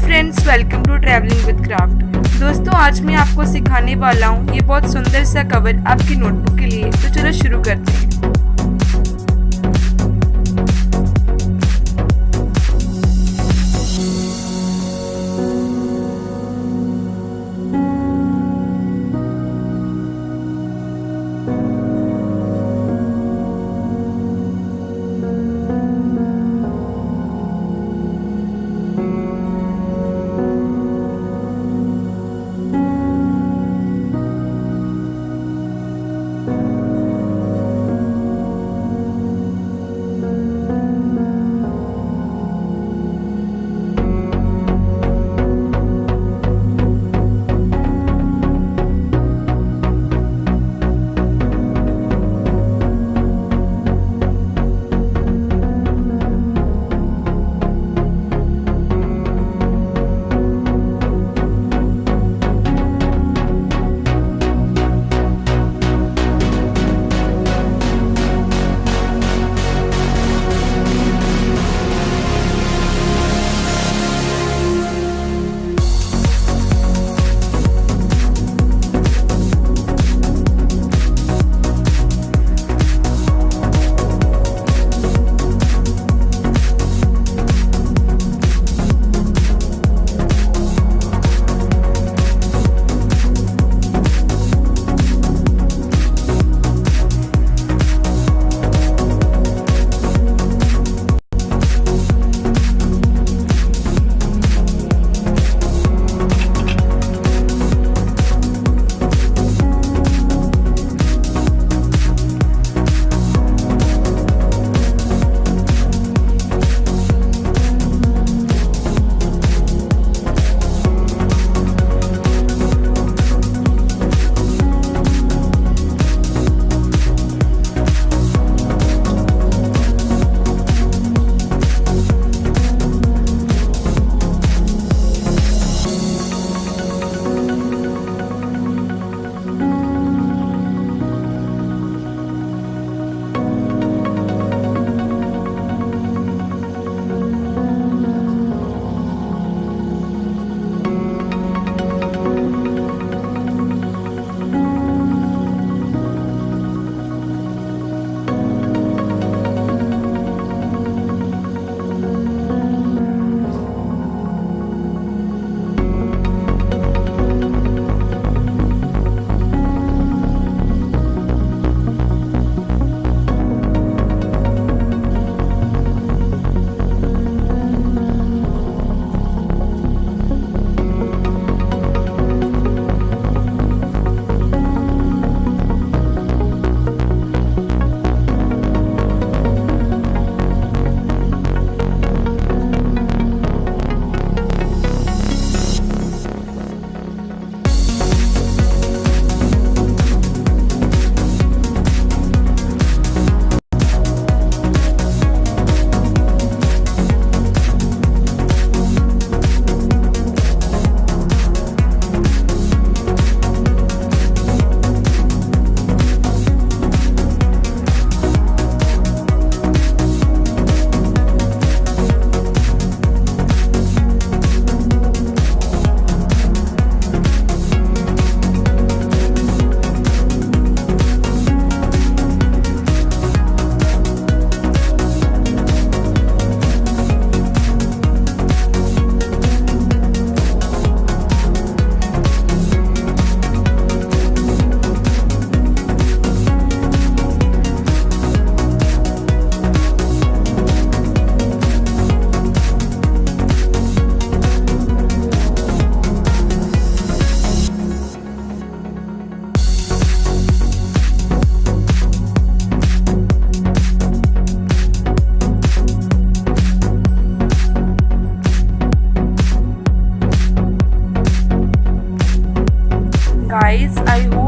Friends welcome to travelling with craft दोस्तों, आज मैं आपको सिखाने वाला हूँ ये बहुत सुंदर सा कवर आपकी नोटबुक के लिए। तो चलो शुरू करते हैं।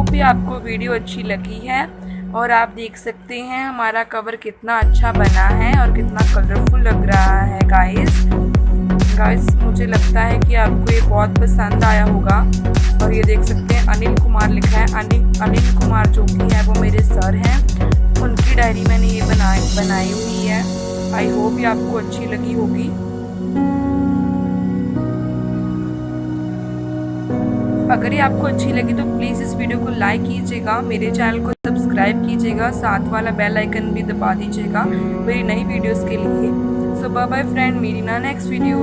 होप ये आपको वीडियो अच्छी लगी है और आप देख सकते हैं हमारा कवर कितना अच्छा बना है और कितना कलरफुल लग रहा है गाइस गाइस मुझे लगता है कि आपको ये बहुत पसंद आया होगा। और ये देख सकते हैं अनिल कुमार लिखा है। अनिल अनिल कुमार जो कि है, वो मेरे सर हैं। उनकी डायरी मैंने ये बनाई बनाई हुई है। आई होप ये आपको अच्छी लगी होगी। अगर ये आपको अच्छी लगी तो प्लीज़ इस वीडियो को लाइक कीजिएगा, मेरे चैनल को सब्सक्राइब कीजिएगा, साथ वाला बेल आइकन भी दबा दीजिएगा मेरी नई वीडियोस के लिए। सो बाय बाय फ्रेंड मेरी ना नेक्स्ट वीडियो